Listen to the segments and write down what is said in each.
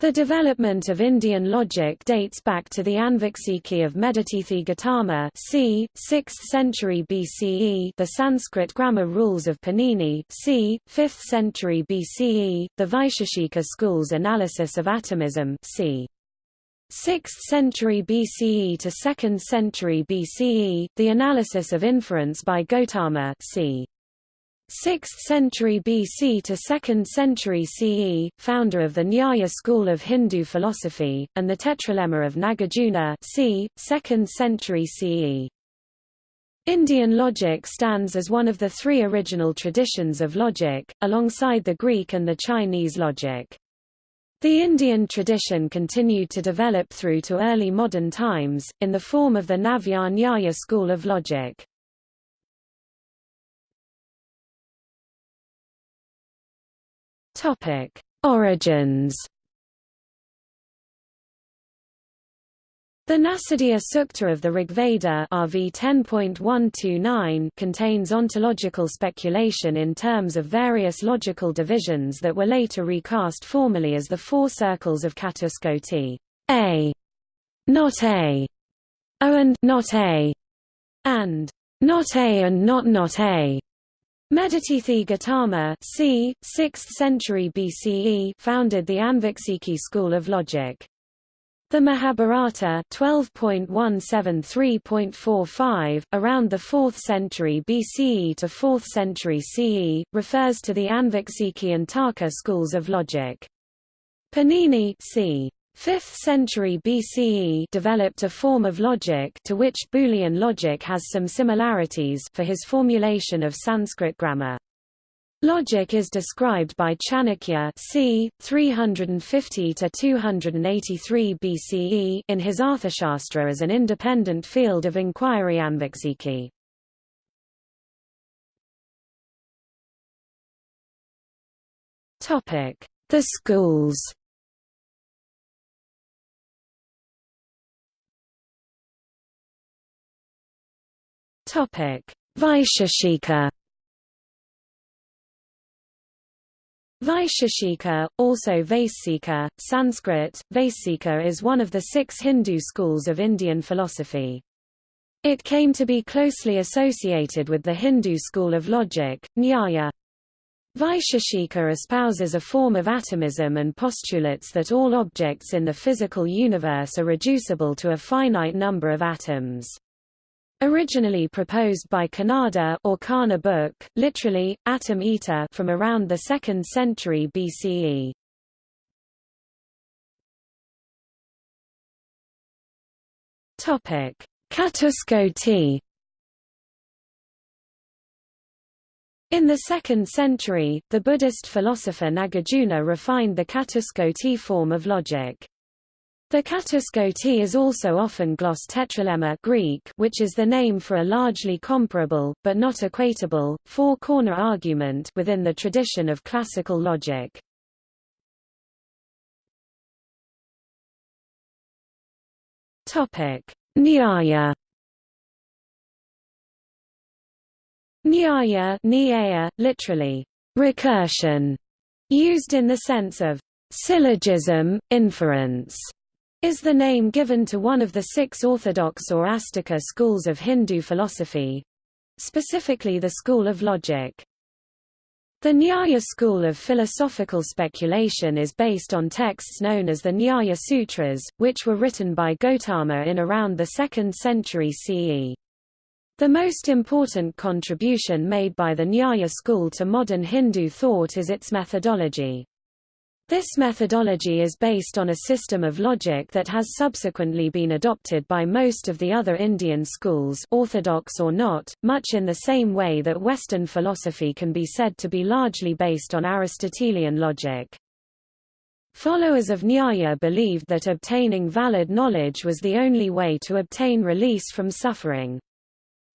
The development of Indian logic dates back to the Anviksiki of Medhatithi Gautama c. 6th century BCE the Sanskrit grammar rules of Panini c. 5th century BCE, the Vaisheshika school's analysis of atomism c. 6th century BCE to 2nd century BCE, the analysis of inference by Gautama c. 6th century BC to 2nd century CE, founder of the Nyaya school of Hindu philosophy, and the Tetralemma of Nagarjuna c. 2nd century CE. Indian logic stands as one of the three original traditions of logic, alongside the Greek and the Chinese logic. The Indian tradition continued to develop through to early modern times, in the form of the Navya Nyaya school of logic. Topic: Origins. The Nasadiya Sukta of the Rigveda RV 10.129 contains ontological speculation in terms of various logical divisions that were later recast formally as the four circles of Catuskoti A, not A, O and not A, and not A and not not A. Medhatithi Gautama c. 6th century BCE founded the Anviksiki school of logic. The Mahabharata 12.173.45, around the 4th century BCE to 4th century CE, refers to the Anviksiki and Tarka schools of logic. Panini c. 5th century BCE developed a form of logic to which Boolean logic has some similarities for his formulation of Sanskrit grammar. Logic is described by Chanakya c. 350 to 283 BCE in his Arthashastra as an independent field of inquiry Anviksiki. Topic: The schools. Vaisheshika. Vaisheshika, also Vaisika, Sanskrit, Vaisika is one of the six Hindu schools of Indian philosophy. It came to be closely associated with the Hindu school of logic, Nyaya. Vaisheshika espouses a form of atomism and postulates that all objects in the physical universe are reducible to a finite number of atoms. Originally proposed by Kanada or Kana-bhuk, literally, atom eater from around the 2nd century BCE. Topic: Catuskoti. In the 2nd century, the Buddhist philosopher Nagarjuna refined the Catuskoti form of logic. The Catuskoti is also often gloss tetralemma Greek, which is the name for a largely comparable, but not equatable, four-corner argument within the tradition of classical logic. Nyaya Nyaya, nyaya literally, recursion, used in the sense of syllogism, inference is the name given to one of the six orthodox or Astika schools of Hindu philosophy—specifically the school of logic. The Nyaya school of philosophical speculation is based on texts known as the Nyaya Sutras, which were written by Gautama in around the 2nd century CE. The most important contribution made by the Nyaya school to modern Hindu thought is its methodology. This methodology is based on a system of logic that has subsequently been adopted by most of the other Indian schools orthodox or not, much in the same way that Western philosophy can be said to be largely based on Aristotelian logic. Followers of Nyaya believed that obtaining valid knowledge was the only way to obtain release from suffering.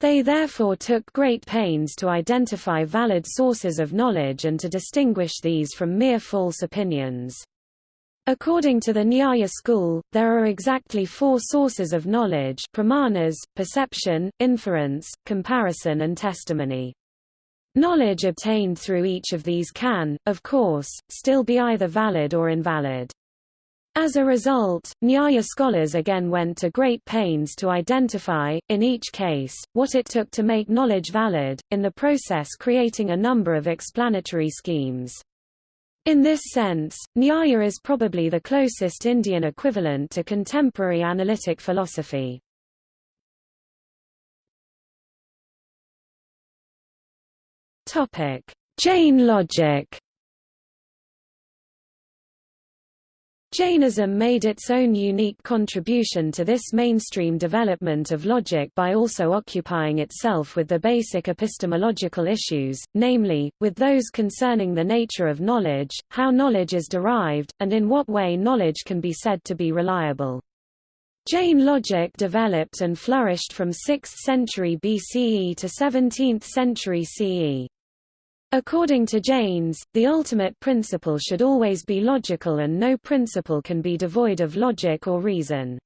They therefore took great pains to identify valid sources of knowledge and to distinguish these from mere false opinions. According to the Nyaya school, there are exactly four sources of knowledge pramanas, perception, inference, comparison and testimony. Knowledge obtained through each of these can, of course, still be either valid or invalid. As a result, Nyaya scholars again went to great pains to identify, in each case, what it took to make knowledge valid, in the process creating a number of explanatory schemes. In this sense, Nyaya is probably the closest Indian equivalent to contemporary analytic philosophy. Jain logic Jainism made its own unique contribution to this mainstream development of logic by also occupying itself with the basic epistemological issues, namely, with those concerning the nature of knowledge, how knowledge is derived, and in what way knowledge can be said to be reliable. Jain logic developed and flourished from 6th century BCE to 17th century CE. According to Jains, the ultimate principle should always be logical and no principle can be devoid of logic or reason.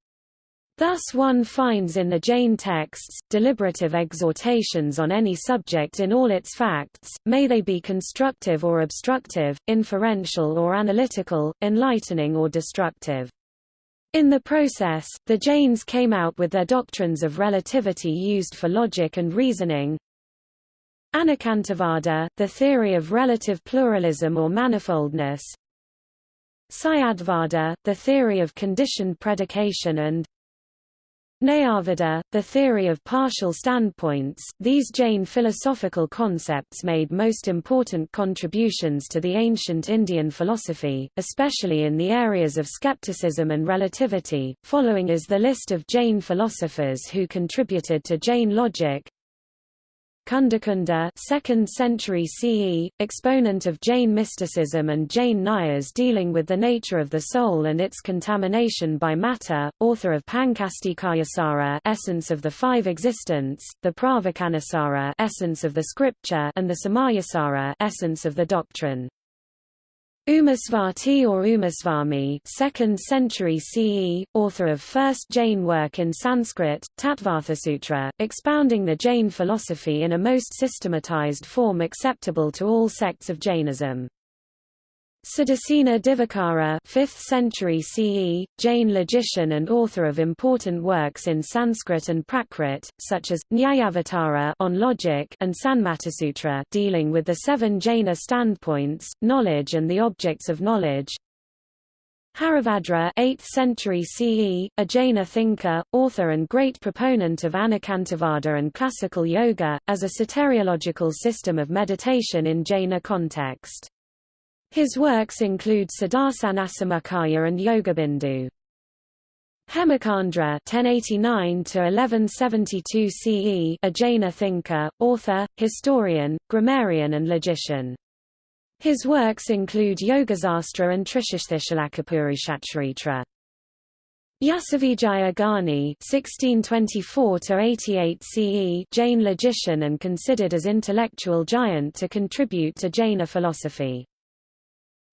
Thus one finds in the Jain texts, deliberative exhortations on any subject in all its facts, may they be constructive or obstructive, inferential or analytical, enlightening or destructive. In the process, the Jains came out with their doctrines of relativity used for logic and reasoning, Anekantavada, the theory of relative pluralism or manifoldness Syadvada, the theory of conditioned predication and Nayavada, the theory of partial standpoints these Jain philosophical concepts made most important contributions to the ancient Indian philosophy, especially in the areas of skepticism and relativity. Following is the list of Jain philosophers who contributed to Jain logic Kundakunda 2nd century CE, exponent of Jain mysticism and Jain Nyayas dealing with the nature of the soul and its contamination by matter, author of Pancastikayasara Essence of the Five Existence, the Pravacanasara Essence of the Scripture and the Samayasara Essence of the Doctrine. Umasvati or Umasvami 2nd century CE, author of first Jain work in Sanskrit, Tattvarthasutra, expounding the Jain philosophy in a most systematized form acceptable to all sects of Jainism. Siddhasena Divakara 5th century CE, Jain logician and author of important works in Sanskrit and Prakrit, such as, Nyayavatara on logic and Sanmatasutra dealing with the seven Jaina standpoints, knowledge and the objects of knowledge. Haribhadra 8th century CE, a Jaina thinker, author and great proponent of Anekantavada and classical yoga, as a soteriological system of meditation in Jaina context. His works include Saddarsanasamuccaya and Yogabindu. Hemachandra (1089–1172 CE), a Jaina thinker, author, historian, grammarian, and logician. His works include Yogasastra and Trishashtishalakapurushacharitra. Yasovijaya Gani (1624–88 CE), Jain logician and considered as intellectual giant to contribute to Jaina philosophy.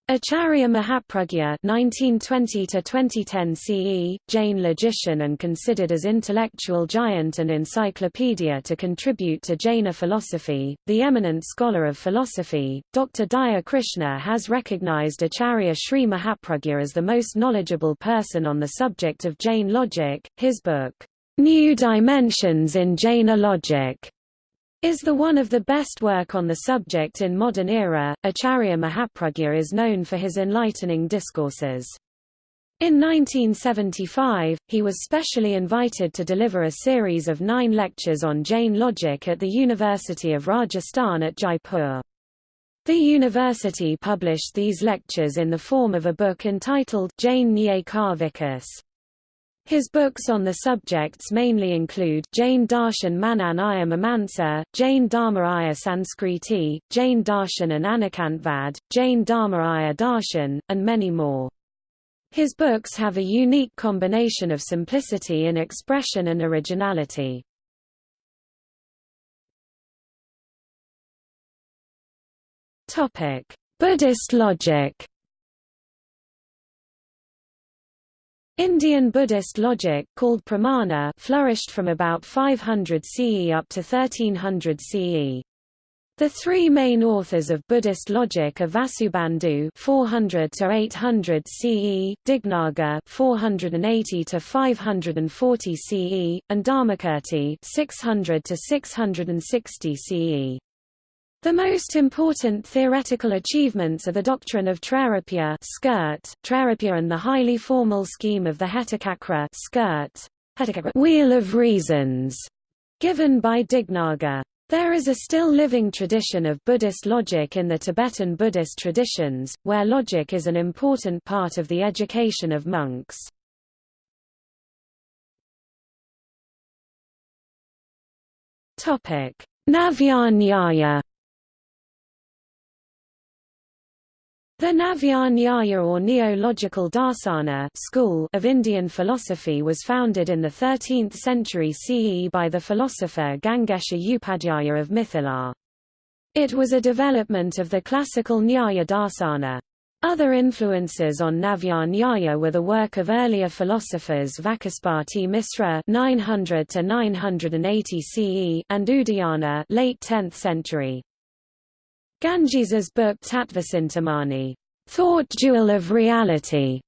Acharya Mahapragya (1920–2010 CE), Jain logician and considered as intellectual giant and encyclopedia to contribute to Jaina philosophy, the eminent scholar of philosophy, Dr. Daya Krishna has recognized Acharya Sri Mahapragya as the most knowledgeable person on the subject of Jain logic. His book, New Dimensions in Jaina Logic is the one of the best work on the subject in modern era. Acharya Mahapragya is known for his enlightening discourses. In 1975, he was specially invited to deliver a series of nine lectures on Jain logic at the University of Rajasthan at Jaipur. The university published these lectures in the form of a book entitled Jain Vikas. His books on the subjects mainly include Jain Darshan Manan Iya Mimansa, Jain Dharma Iya Sanskriti, Jain Darshan and Anekantvad, Jain Dharma Iya Darshan, and many more. His books have a unique combination of simplicity in expression and originality. Buddhist logic Indian Buddhist logic called pramana flourished from about 500 CE up to 1300 CE. The three main authors of Buddhist logic are Vasubandhu 400 to 800 CE, Dignaga 480 to 540 CE, and Dharmakirti 600 to 660 CE. The most important theoretical achievements are the doctrine of Trairupya skirt, Trairupya and the highly formal scheme of the Hetucakra skirt, wheel of reasons, given by Dignaga. There is a still living tradition of Buddhist logic in the Tibetan Buddhist traditions, where logic is an important part of the education of monks. Navya The Navya or Neo-logical Darsana school of Indian philosophy was founded in the 13th century CE by the philosopher Gangesha Upadhyaya of Mithila. It was a development of the classical Nyaya Darsana. Other influences on Navya Nyaya were the work of earlier philosophers Vacaspati Misra 900 to 980 CE and Udayana late 10th century. Gangesa's book Tattvacintamani, Thought Jewel of Reality,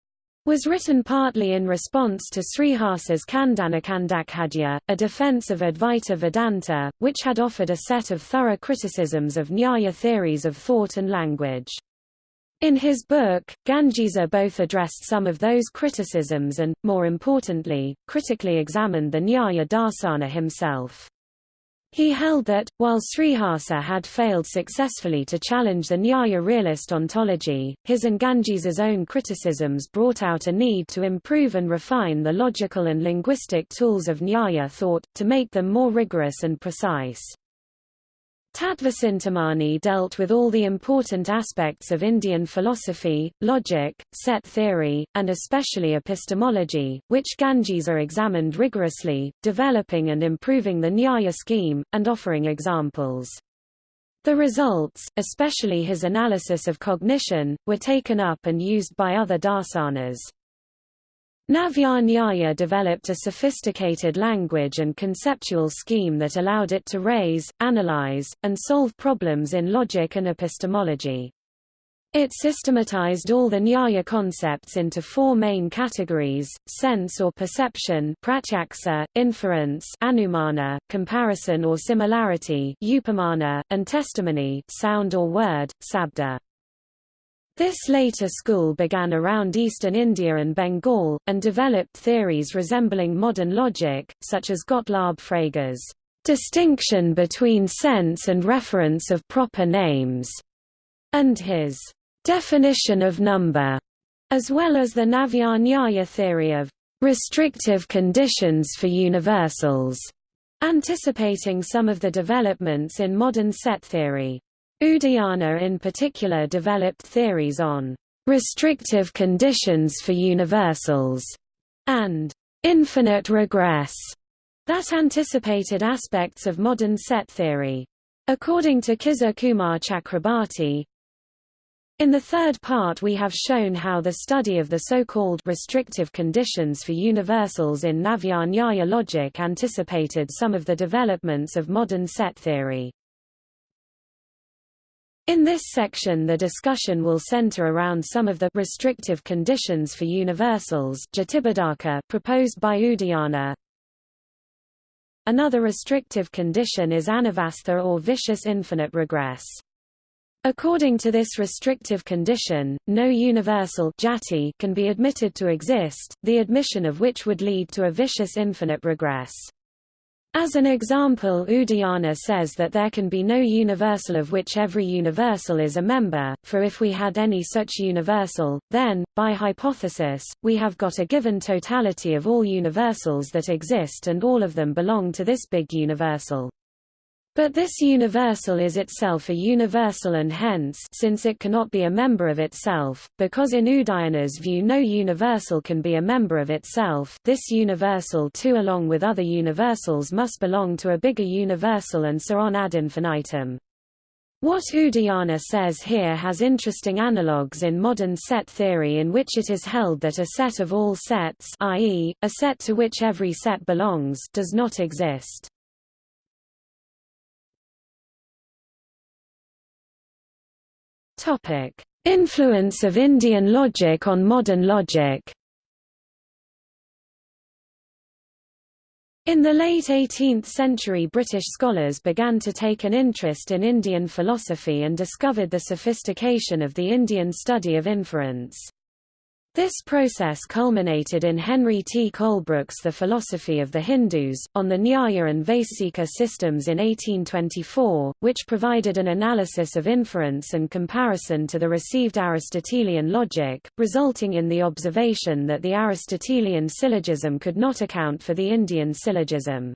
was written partly in response to Sriharsa's Khandanakhandakhadya, a defense of Advaita Vedanta, which had offered a set of thorough criticisms of Nyaya theories of thought and language. In his book, Gangesa both addressed some of those criticisms and, more importantly, critically examined the Nyaya Darsana himself. He held that, while Sriharsa had failed successfully to challenge the Nyaya realist ontology, his and Gangesa's own criticisms brought out a need to improve and refine the logical and linguistic tools of Nyaya thought, to make them more rigorous and precise. Tattvacintamani dealt with all the important aspects of Indian philosophy, logic, set theory, and especially epistemology, which Gangesa examined rigorously, developing and improving the Nyaya scheme, and offering examples. The results, especially his analysis of cognition, were taken up and used by other darsanas. Navya developed a sophisticated language and conceptual scheme that allowed it to raise, analyze, and solve problems in logic and epistemology. It systematized all the Nyaya concepts into four main categories, sense or perception pratyaksa, inference anumana, comparison or similarity upamana, and testimony sound or word, sabda. This later school began around eastern India and Bengal, and developed theories resembling modern logic, such as Gottlob Frege's distinction between sense and reference of proper names, and his definition of number, as well as the Navya Nyaya theory of restrictive conditions for universals, anticipating some of the developments in modern set theory. Udayana in particular developed theories on restrictive conditions for universals and infinite regress that anticipated aspects of modern set theory. According to Kishore Kumar Chakrabarti, in the third part we have shown how the study of the so-called restrictive conditions for universals in Navya Nyaya logic anticipated some of the developments of modern set theory. In this section the discussion will center around some of the restrictive conditions for universals proposed by Udayana. Another restrictive condition is anavastha or vicious infinite regress. According to this restrictive condition, no universal jati can be admitted to exist, the admission of which would lead to a vicious infinite regress. As an example Udayana says that there can be no universal of which every universal is a member, for if we had any such universal, then, by hypothesis, we have got a given totality of all universals that exist and all of them belong to this big universal. But this universal is itself a universal and hence since it cannot be a member of itself, because in Udayana's view no universal can be a member of itself this universal too along with other universals must belong to a bigger universal and so on ad infinitum. What Udayana says here has interesting analogues in modern set theory in which it is held that a set of all sets i.e., a set to which every set belongs does not exist. Topic: Influence of Indian logic on modern logic. In the late 18th century British scholars began to take an interest in Indian philosophy and discovered the sophistication of the Indian study of inference. This process culminated in Henry T. Colebrooke's The Philosophy of the Hindus, on the Nyaya and Vaisika systems in 1824, which provided an analysis of inference and comparison to the received Aristotelian logic, resulting in the observation that the Aristotelian syllogism could not account for the Indian syllogism.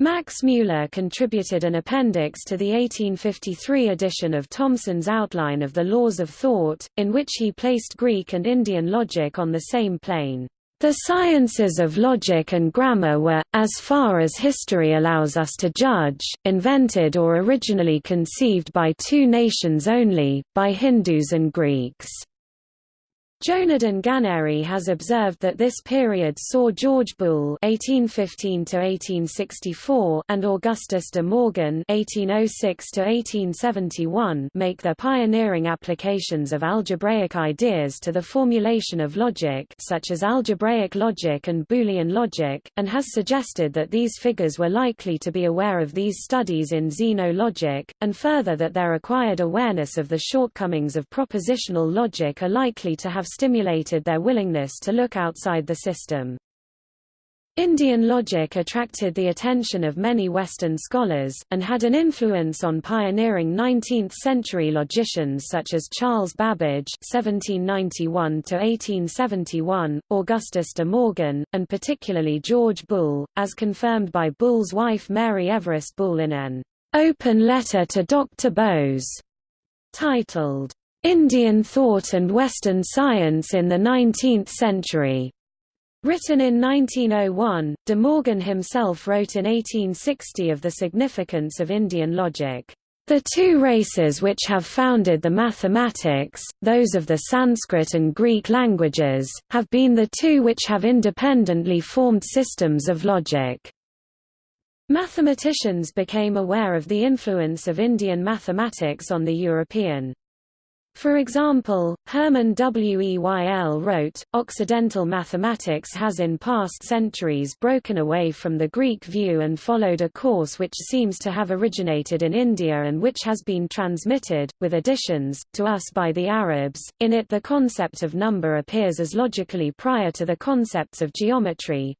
Max Mueller contributed an appendix to the 1853 edition of Thomson's Outline of the Laws of Thought, in which he placed Greek and Indian logic on the same plane. The sciences of logic and grammar were, as far as history allows us to judge, invented or originally conceived by two nations only, by Hindus and Greeks. Jonardon Ganeri has observed that this period saw George Boole (1815–1864) and Augustus de Morgan (1806–1871) make their pioneering applications of algebraic ideas to the formulation of logic, such as algebraic logic and Boolean logic, and has suggested that these figures were likely to be aware of these studies in xeno-logic, and further that their acquired awareness of the shortcomings of propositional logic are likely to have stimulated their willingness to look outside the system. Indian logic attracted the attention of many Western scholars, and had an influence on pioneering 19th-century logicians such as Charles Babbage (1791–1871), Augustus de Morgan, and particularly George Boole, as confirmed by Boole's wife Mary Everest Boole in an open letter to Dr. Bose, titled Indian Thought and Western Science in the Nineteenth Century. Written in 1901, De Morgan himself wrote in 1860 of the significance of Indian logic. The two races which have founded the mathematics, those of the Sanskrit and Greek languages, have been the two which have independently formed systems of logic. Mathematicians became aware of the influence of Indian mathematics on the European. For example, Hermann Weyl wrote, Occidental mathematics has in past centuries broken away from the Greek view and followed a course which seems to have originated in India and which has been transmitted, with additions, to us by the Arabs. In it the concept of number appears as logically prior to the concepts of geometry,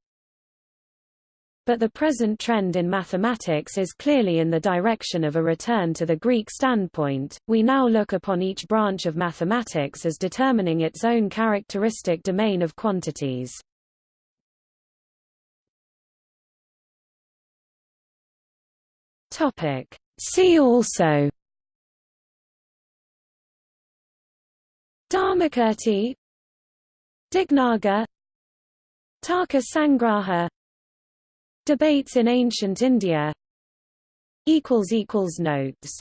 but the present trend in mathematics is clearly in the direction of a return to the Greek standpoint. We now look upon each branch of mathematics as determining its own characteristic domain of quantities. Topic: See also Dharmakirti Dignaga Tarka Sangraha Debates in ancient India. Notes